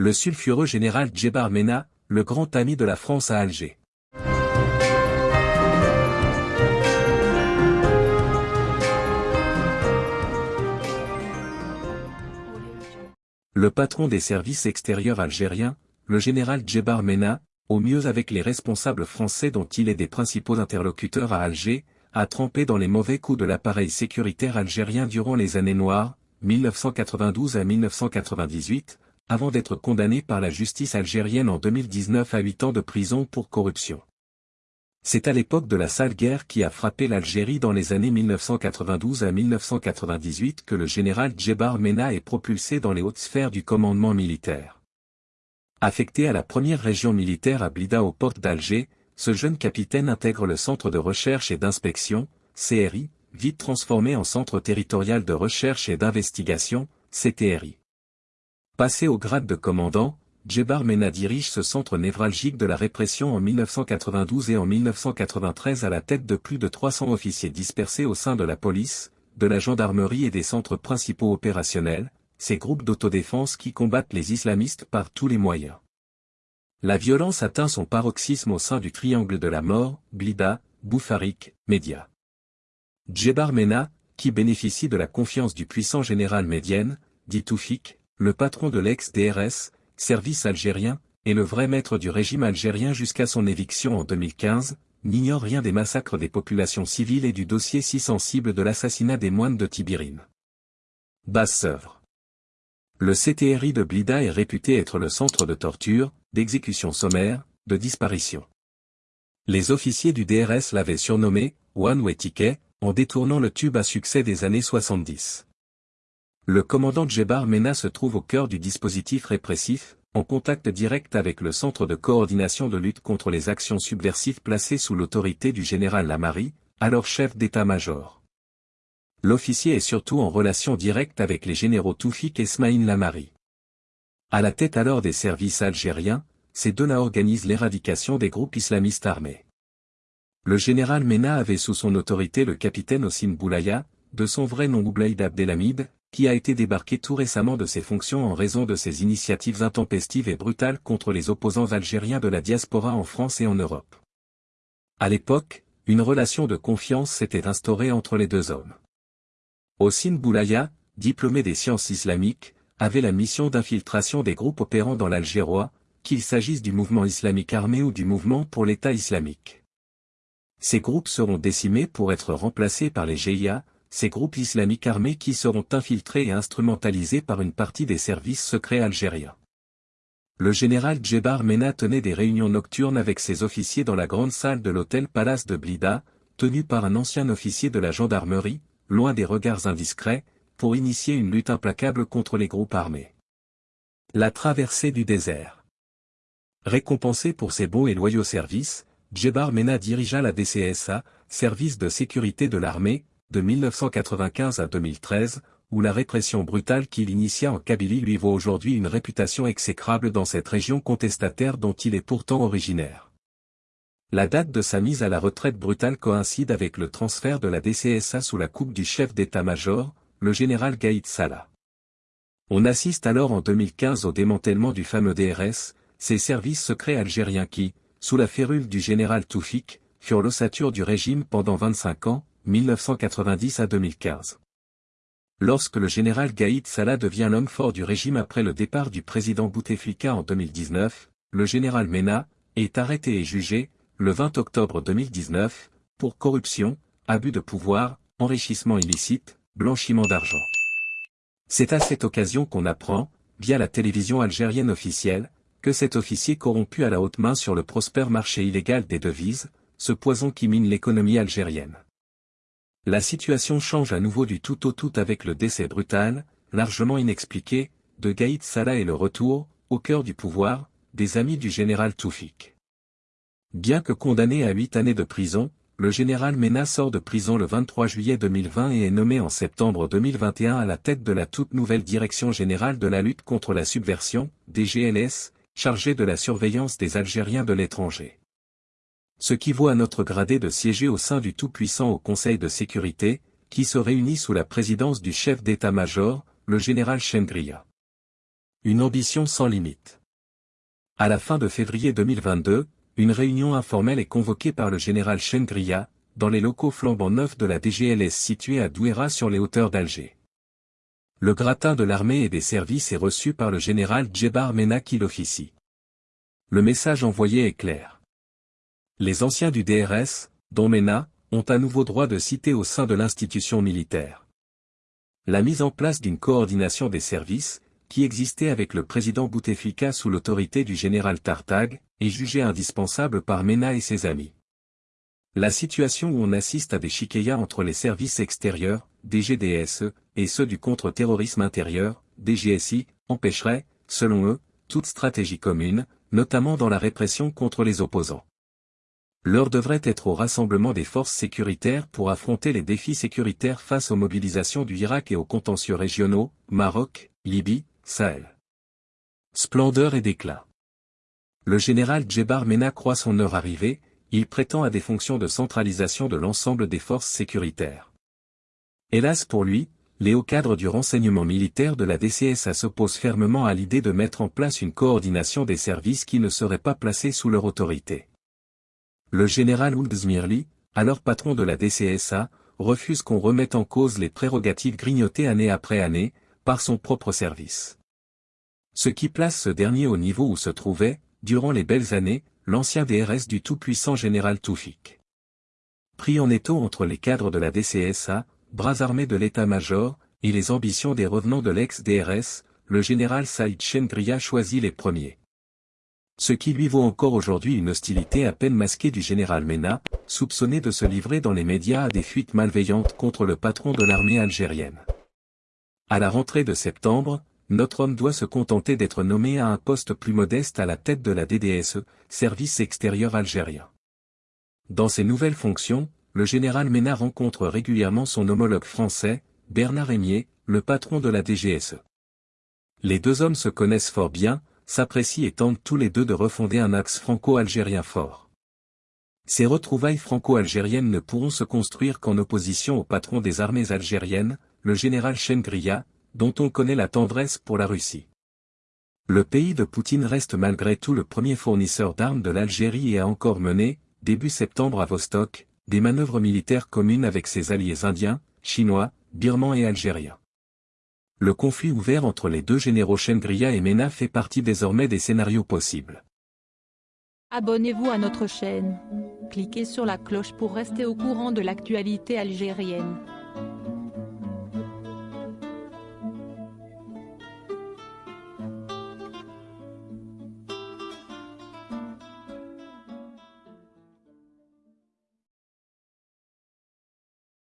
Le sulfureux général Djebar Mena, le grand ami de la France à Alger. Le patron des services extérieurs algériens, le général Djebar Mena, au mieux avec les responsables français dont il est des principaux interlocuteurs à Alger, a trempé dans les mauvais coups de l'appareil sécuritaire algérien durant les années noires, 1992 à 1998, avant d'être condamné par la justice algérienne en 2019 à 8 ans de prison pour corruption. C'est à l'époque de la sale guerre qui a frappé l'Algérie dans les années 1992 à 1998 que le général Djebar Mena est propulsé dans les hautes sphères du commandement militaire. Affecté à la première région militaire à Blida aux portes d'Alger, ce jeune capitaine intègre le Centre de recherche et d'inspection, CRI, vite transformé en Centre territorial de recherche et d'investigation, CTRI. Passé au grade de commandant, Djebar Mena dirige ce centre névralgique de la répression en 1992 et en 1993 à la tête de plus de 300 officiers dispersés au sein de la police, de la gendarmerie et des centres principaux opérationnels, ces groupes d'autodéfense qui combattent les islamistes par tous les moyens. La violence atteint son paroxysme au sein du triangle de la mort, Blida, Boufarik, Média. Djebar Mena, qui bénéficie de la confiance du puissant général médienne, dit Toufik, le patron de l'ex-DRS, service algérien, et le vrai maître du régime algérien jusqu'à son éviction en 2015, n'ignore rien des massacres des populations civiles et du dossier si sensible de l'assassinat des moines de Tibirine. Basse-Sœuvre le CTRI de Blida est réputé être le centre de torture, d'exécution sommaire, de disparition. Les officiers du DRS l'avaient surnommé One Way Ticket, en détournant le tube à succès des années 70. Le commandant Djebar Mena se trouve au cœur du dispositif répressif, en contact direct avec le Centre de coordination de lutte contre les actions subversives placé sous l'autorité du général Lamari, alors chef d'état-major. L'officier est surtout en relation directe avec les généraux Toufik et Smaïn Lamari. À la tête alors des services algériens, ces deux-là organisent l'éradication des groupes islamistes armés. Le général Mena avait sous son autorité le capitaine Ossine Boulaya, de son vrai nom Oublaïd Abdelhamid, qui a été débarqué tout récemment de ses fonctions en raison de ses initiatives intempestives et brutales contre les opposants algériens de la diaspora en France et en Europe. À l'époque, une relation de confiance s'était instaurée entre les deux hommes. Ossine Boulaya, diplômé des sciences islamiques, avait la mission d'infiltration des groupes opérant dans l'Algérois, qu'il s'agisse du mouvement islamique armé ou du mouvement pour l'État islamique. Ces groupes seront décimés pour être remplacés par les GIA, ces groupes islamiques armés qui seront infiltrés et instrumentalisés par une partie des services secrets algériens. Le général Djebar Mena tenait des réunions nocturnes avec ses officiers dans la grande salle de l'hôtel Palace de Blida, tenu par un ancien officier de la gendarmerie, loin des regards indiscrets, pour initier une lutte implacable contre les groupes armés. La traversée du désert. Récompensé pour ses beaux et loyaux services, Djebar Mena dirigea la DCSA, service de sécurité de l'armée, de 1995 à 2013, où la répression brutale qu'il initia en Kabylie lui vaut aujourd'hui une réputation exécrable dans cette région contestataire dont il est pourtant originaire. La date de sa mise à la retraite brutale coïncide avec le transfert de la DCSA sous la coupe du chef d'état-major, le général Gaïd Salah. On assiste alors en 2015 au démantèlement du fameux DRS, ces services secrets algériens qui, sous la férule du général Toufik, furent l'ossature du régime pendant 25 ans, 1990 à 2015. Lorsque le général Gaïd Salah devient l'homme fort du régime après le départ du président Bouteflika en 2019, le général Mena, est arrêté et jugé, le 20 octobre 2019, pour corruption, abus de pouvoir, enrichissement illicite, blanchiment d'argent. C'est à cette occasion qu'on apprend, via la télévision algérienne officielle, que cet officier corrompu à la haute main sur le prospère marché illégal des devises, ce poison qui mine l'économie algérienne. La situation change à nouveau du tout au tout avec le décès brutal, largement inexpliqué, de Gaïd Salah et le retour, au cœur du pouvoir, des amis du général Toufik. Bien que condamné à huit années de prison, le général Mena sort de prison le 23 juillet 2020 et est nommé en septembre 2021 à la tête de la toute nouvelle Direction générale de la lutte contre la subversion, DGLS, chargée de la surveillance des Algériens de l'étranger. Ce qui vaut à notre gradé de siéger au sein du tout-puissant au Conseil de sécurité, qui se réunit sous la présidence du chef d'état-major, le général Chengria. Une ambition sans limite. À la fin de février 2022, une réunion informelle est convoquée par le général Chengria, dans les locaux flambant neufs de la DGLS située à Douéra sur les hauteurs d'Alger. Le gratin de l'armée et des services est reçu par le général Djebar Mena qui l'officie. Le message envoyé est clair. Les anciens du DRS, dont Mena, ont à nouveau droit de citer au sein de l'institution militaire. La mise en place d'une coordination des services, qui existait avec le président Bouteflika sous l'autorité du général Tartag, est jugée indispensable par Mena et ses amis. La situation où on assiste à des chiquillas entre les services extérieurs, DGDSE, et ceux du contre-terrorisme intérieur, DGSI, empêcherait, selon eux, toute stratégie commune, notamment dans la répression contre les opposants. L'heure devrait être au rassemblement des forces sécuritaires pour affronter les défis sécuritaires face aux mobilisations du Irak et aux contentieux régionaux, Maroc, Libye, Sahel. Splendeur et déclin. Le général Djebar Mena croit son heure arrivée, il prétend à des fonctions de centralisation de l'ensemble des forces sécuritaires. Hélas pour lui, les hauts cadres du renseignement militaire de la DCSA s'opposent fermement à l'idée de mettre en place une coordination des services qui ne seraient pas placés sous leur autorité. Le général Ould Zmirli, alors patron de la DCSA, refuse qu'on remette en cause les prérogatives grignotées année après année, par son propre service. Ce qui place ce dernier au niveau où se trouvait, durant les belles années, l'ancien DRS du tout-puissant général Toufik. Pris en étau entre les cadres de la DCSA, bras armés de l'état-major, et les ambitions des revenants de l'ex-DRS, le général Saïd Chendria choisit les premiers. Ce qui lui vaut encore aujourd'hui une hostilité à peine masquée du général Mena, soupçonné de se livrer dans les médias à des fuites malveillantes contre le patron de l'armée algérienne. À la rentrée de septembre, notre homme doit se contenter d'être nommé à un poste plus modeste à la tête de la DDSE, service extérieur algérien. Dans ses nouvelles fonctions, le général Mena rencontre régulièrement son homologue français, Bernard Rémier, le patron de la DGSE. Les deux hommes se connaissent fort bien, s'apprécient et tentent tous les deux de refonder un axe franco-algérien fort. Ces retrouvailles franco-algériennes ne pourront se construire qu'en opposition au patron des armées algériennes, le général Chengria, dont on connaît la tendresse pour la Russie. Le pays de Poutine reste malgré tout le premier fournisseur d'armes de l'Algérie et a encore mené, début septembre à Vostok, des manœuvres militaires communes avec ses alliés indiens, chinois, birmans et algériens. Le conflit ouvert entre les deux généraux Chengria et Mena fait partie désormais des scénarios possibles. Abonnez-vous à notre chaîne. Cliquez sur la cloche pour rester au courant de l'actualité algérienne.